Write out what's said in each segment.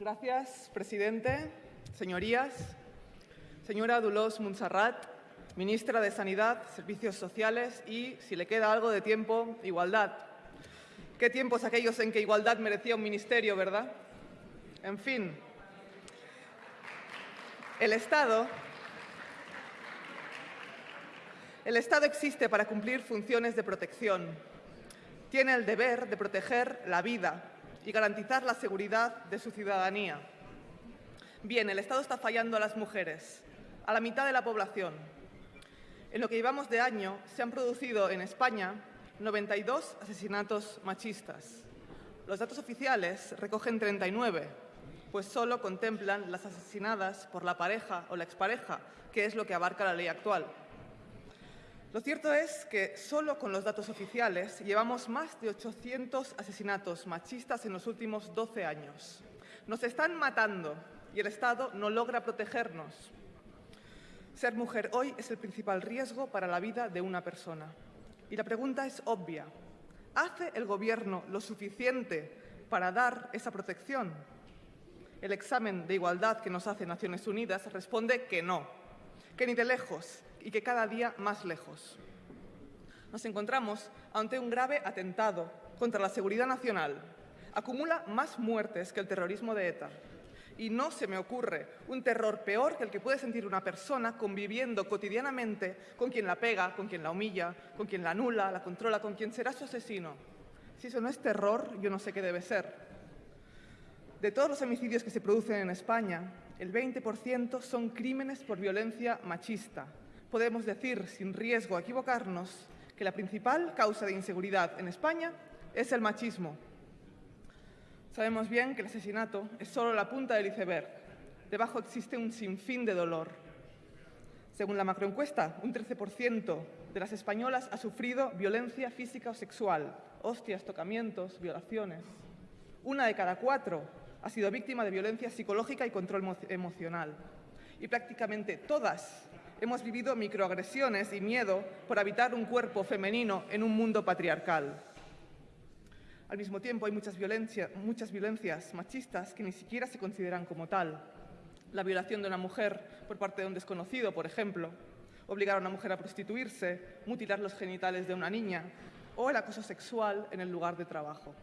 Gracias, presidente. Señorías, señora Dolors Montserrat, ministra de Sanidad, Servicios Sociales y, si le queda algo de tiempo, Igualdad. Qué tiempos aquellos en que Igualdad merecía un ministerio, ¿verdad? En fin, el Estado, el Estado existe para cumplir funciones de protección. Tiene el deber de proteger la vida y garantizar la seguridad de su ciudadanía. Bien, el Estado está fallando a las mujeres, a la mitad de la población. En lo que llevamos de año se han producido en España 92 asesinatos machistas. Los datos oficiales recogen 39, pues solo contemplan las asesinadas por la pareja o la expareja, que es lo que abarca la ley actual. Lo cierto es que solo con los datos oficiales llevamos más de 800 asesinatos machistas en los últimos 12 años. Nos están matando y el Estado no logra protegernos. Ser mujer hoy es el principal riesgo para la vida de una persona. Y la pregunta es obvia. ¿Hace el Gobierno lo suficiente para dar esa protección? El examen de igualdad que nos hace Naciones Unidas responde que no, que ni de lejos y que cada día más lejos. Nos encontramos ante un grave atentado contra la seguridad nacional. Acumula más muertes que el terrorismo de ETA. Y no se me ocurre un terror peor que el que puede sentir una persona conviviendo cotidianamente con quien la pega, con quien la humilla, con quien la anula, la controla, con quien será su asesino. Si eso no es terror, yo no sé qué debe ser. De todos los homicidios que se producen en España, el 20% son crímenes por violencia machista. Podemos decir, sin riesgo a equivocarnos, que la principal causa de inseguridad en España es el machismo. Sabemos bien que el asesinato es solo la punta del iceberg. Debajo existe un sinfín de dolor. Según la macroencuesta, un 13% de las españolas ha sufrido violencia física o sexual, hostias, tocamientos, violaciones. Una de cada cuatro ha sido víctima de violencia psicológica y control emocional. Y prácticamente todas hemos vivido microagresiones y miedo por habitar un cuerpo femenino en un mundo patriarcal. Al mismo tiempo, hay muchas, violencias machistas que ni siquiera se consideran como tal. La violación de una mujer por parte de un desconocido, por ejemplo, obligar a una mujer a prostituirse, mutilar los genitales de una niña o el acoso sexual en el lugar de trabajo.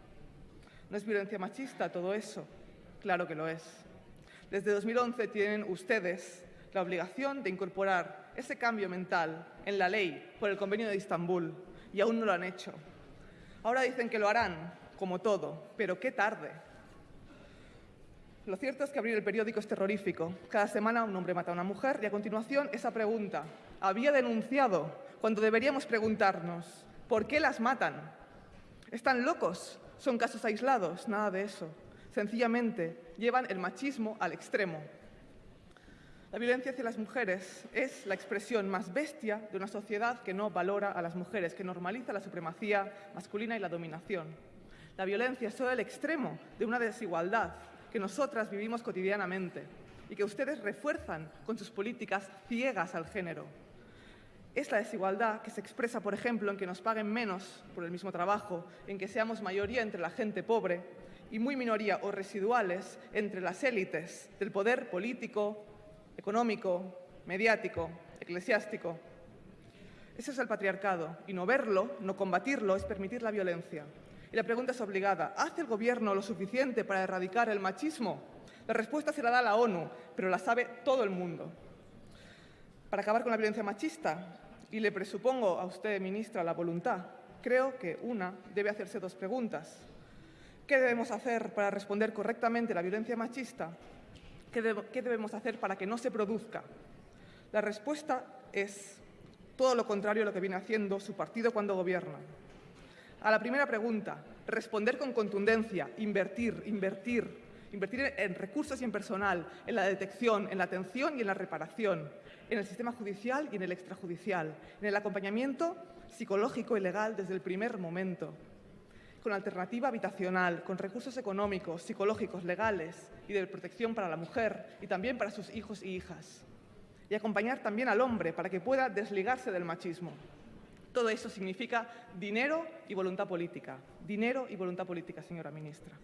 ¿No es violencia machista todo eso? Claro que lo es. Desde 2011 tienen ustedes la obligación de incorporar ese cambio mental en la ley por el Convenio de Estambul y aún no lo han hecho. Ahora dicen que lo harán, como todo, pero qué tarde. Lo cierto es que abrir el periódico es terrorífico. Cada semana un hombre mata a una mujer y a continuación esa pregunta. ¿Había denunciado? Cuando deberíamos preguntarnos, ¿por qué las matan? ¿Están locos? ¿Son casos aislados? Nada de eso. Sencillamente llevan el machismo al extremo. La violencia hacia las mujeres es la expresión más bestia de una sociedad que no valora a las mujeres, que normaliza la supremacía masculina y la dominación. La violencia es solo el extremo de una desigualdad que nosotras vivimos cotidianamente y que ustedes refuerzan con sus políticas ciegas al género. Es la desigualdad que se expresa, por ejemplo, en que nos paguen menos por el mismo trabajo, en que seamos mayoría entre la gente pobre y muy minoría o residuales entre las élites del poder político, económico, mediático, eclesiástico. Ese es el patriarcado y no verlo, no combatirlo, es permitir la violencia. Y la pregunta es obligada, ¿hace el Gobierno lo suficiente para erradicar el machismo? La respuesta se la da la ONU, pero la sabe todo el mundo. Para acabar con la violencia machista, y le presupongo a usted, ministra, la voluntad, creo que una debe hacerse dos preguntas. ¿Qué debemos hacer para responder correctamente a la violencia machista? ¿Qué, debemos hacer para que no se produzca? La respuesta es todo lo contrario a lo que viene haciendo su partido cuando gobierna. A la primera pregunta, responder con contundencia, invertir, invertir, invertir en recursos y en personal, en la detección, en la atención y en la reparación, en el sistema judicial y en el extrajudicial, en el acompañamiento psicológico y legal desde el primer momento, con alternativa habitacional, con recursos económicos, psicológicos, legales y de protección para la mujer y también para sus hijos y hijas. Y acompañar también al hombre para que pueda desligarse del machismo. Todo eso significa dinero y voluntad política. Dinero y voluntad política, señora ministra.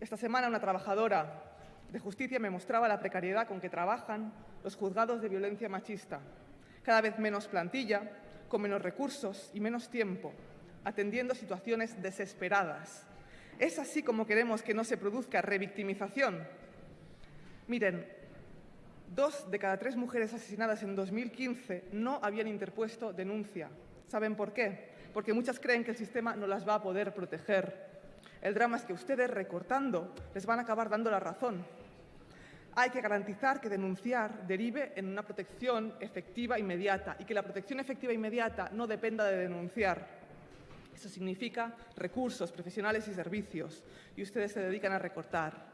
Esta semana una trabajadora de justicia me mostraba la precariedad con que trabajan los juzgados de violencia machista. Cada vez menos plantilla, con menos recursos y menos tiempo, atendiendo situaciones desesperadas. Es así como queremos que no se produzca revictimización. Miren, dos de cada tres mujeres asesinadas en 2015 no habían interpuesto denuncia. ¿Saben por qué? Porque muchas creen que el sistema no las va a poder proteger. El drama es que ustedes, recortando, les van a acabar dando la razón. Hay que garantizar que denunciar derive en una protección efectiva inmediata y que la protección efectiva inmediata no dependa de denunciar. Eso significa recursos, profesionales y servicios. Y ustedes se dedican a recortar.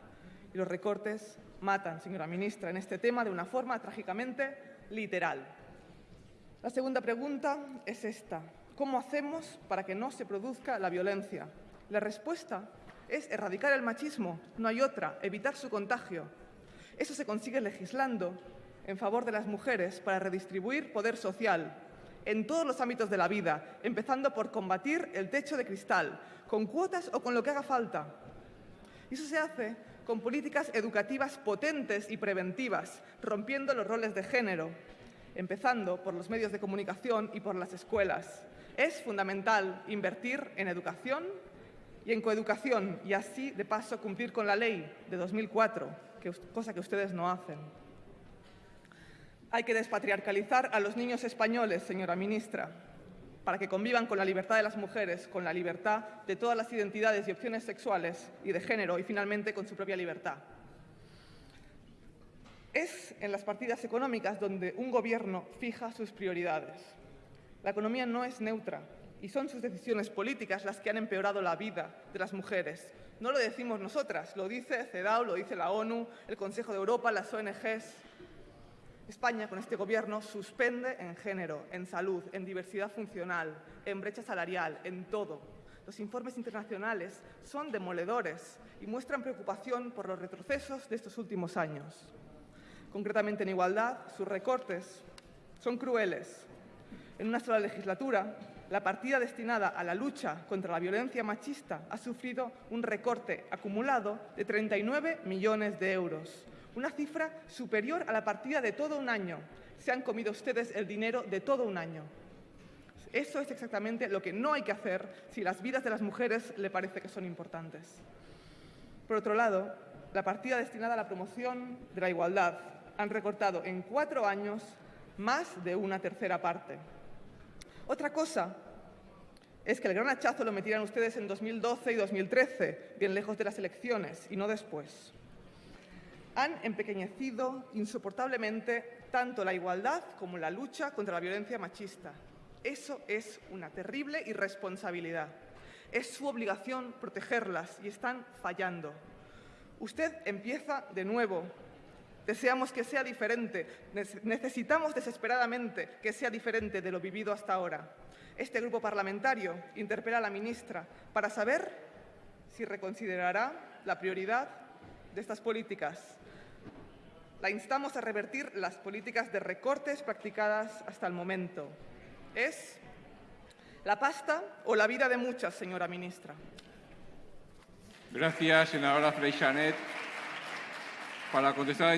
Y los recortes matan, señora ministra, en este tema de una forma trágicamente literal. La segunda pregunta es esta. ¿Cómo hacemos para que no se produzca la violencia? La respuesta es erradicar el machismo, no hay otra, evitar su contagio. Eso se consigue legislando en favor de las mujeres para redistribuir poder social en todos los ámbitos de la vida, empezando por combatir el techo de cristal, con cuotas o con lo que haga falta. Y eso se hace con políticas educativas potentes y preventivas, rompiendo los roles de género, empezando por los medios de comunicación y por las escuelas. Es fundamental invertir en educación y en coeducación y así, de paso, cumplir con la ley de 2004, cosa que ustedes no hacen. Hay que despatriarcalizar a los niños españoles, señora ministra, para que convivan con la libertad de las mujeres, con la libertad de todas las identidades y opciones sexuales y de género y, finalmente, con su propia libertad. Es en las partidas económicas donde un gobierno fija sus prioridades. La economía no es neutra, y son sus decisiones políticas las que han empeorado la vida de las mujeres. No lo decimos nosotras, lo dice CEDAW, lo dice la ONU, el Consejo de Europa, las ONGs. España, con este Gobierno, suspende en género, en salud, en diversidad funcional, en brecha salarial, en todo. Los informes internacionales son demoledores y muestran preocupación por los retrocesos de estos últimos años. Concretamente, en igualdad, sus recortes son crueles. En una sola legislatura, la partida destinada a la lucha contra la violencia machista ha sufrido un recorte acumulado de 39 millones de euros, una cifra superior a la partida de todo un año. Se han comido ustedes el dinero de todo un año. Eso es exactamente lo que no hay que hacer si las vidas de las mujeres le parece que son importantes. Por otro lado, la partida destinada a la promoción de la igualdad han recortado en cuatro años más de una tercera parte. Otra cosa es que el gran hachazo lo metieran ustedes en 2012 y 2013, bien lejos de las elecciones, y no después. Han empequeñecido insoportablemente tanto la igualdad como la lucha contra la violencia machista. Eso es una terrible irresponsabilidad. Es su obligación protegerlas y están fallando. Usted empieza de nuevo Deseamos que sea diferente, necesitamos desesperadamente que sea diferente de lo vivido hasta ahora. Este grupo parlamentario interpela a la ministra para saber si reconsiderará la prioridad de estas políticas. La instamos a revertir las políticas de recortes practicadas hasta el momento. ¿Es la pasta o la vida de muchas, señora ministra? Gracias, senadora Freixanet. Para contestar a la